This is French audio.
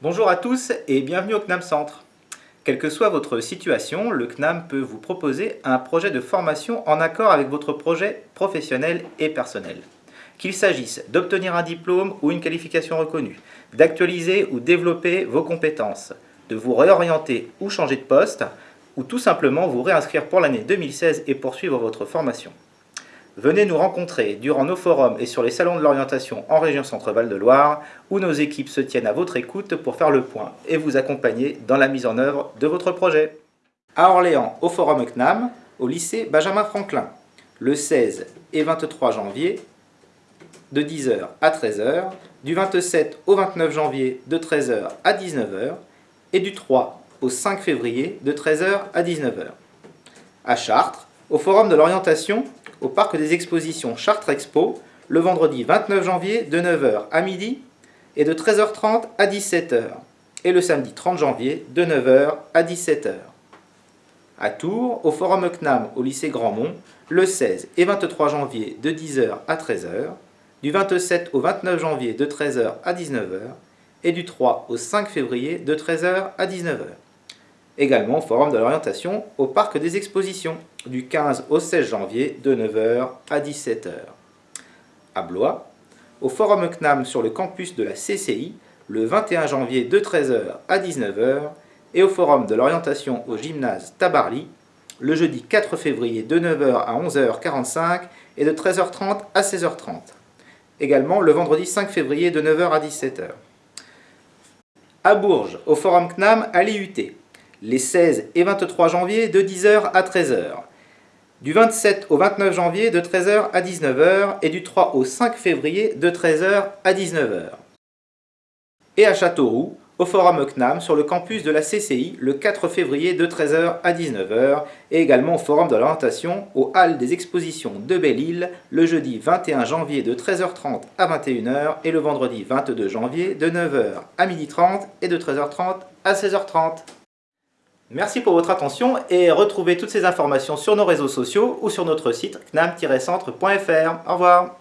Bonjour à tous et bienvenue au CNAM Centre. Quelle que soit votre situation, le CNAM peut vous proposer un projet de formation en accord avec votre projet professionnel et personnel. Qu'il s'agisse d'obtenir un diplôme ou une qualification reconnue, d'actualiser ou développer vos compétences, de vous réorienter ou changer de poste, ou tout simplement vous réinscrire pour l'année 2016 et poursuivre votre formation. Venez nous rencontrer durant nos forums et sur les salons de l'orientation en région Centre-Val de Loire, où nos équipes se tiennent à votre écoute pour faire le point et vous accompagner dans la mise en œuvre de votre projet. À Orléans, au forum CNAM, au lycée Benjamin Franklin, le 16 et 23 janvier, de 10h à 13h, du 27 au 29 janvier, de 13h à 19h, et du 3 au 5 février, de 13h à 19h. À Chartres, au forum de l'orientation, au parc des expositions Chartres Expo le vendredi 29 janvier de 9h à midi et de 13h30 à 17h et le samedi 30 janvier de 9h à 17h. À Tours, au Forum CNAM au lycée Grandmont, le 16 et 23 janvier de 10h à 13h, du 27 au 29 janvier de 13h à 19h et du 3 au 5 février de 13h à 19h également au Forum de l'orientation au Parc des Expositions, du 15 au 16 janvier de 9h à 17h. À Blois, au Forum CNAM sur le campus de la CCI, le 21 janvier de 13h à 19h, et au Forum de l'orientation au gymnase Tabarly, le jeudi 4 février de 9h à 11h45 et de 13h30 à 16h30. Également le vendredi 5 février de 9h à 17h. À Bourges, au Forum CNAM à l'IUT, les 16 et 23 janvier de 10h à 13h, du 27 au 29 janvier de 13h à 19h et du 3 au 5 février de 13h à 19h. Et à Châteauroux, au Forum CNAM sur le campus de la CCI le 4 février de 13h à 19h et également au Forum de l'orientation aux Halles des expositions de Belle-Île le jeudi 21 janvier de 13h30 à 21h et le vendredi 22 janvier de 9h à 12h30 et de 13h30 à 16h30. Merci pour votre attention et retrouvez toutes ces informations sur nos réseaux sociaux ou sur notre site knam-centre.fr. Au revoir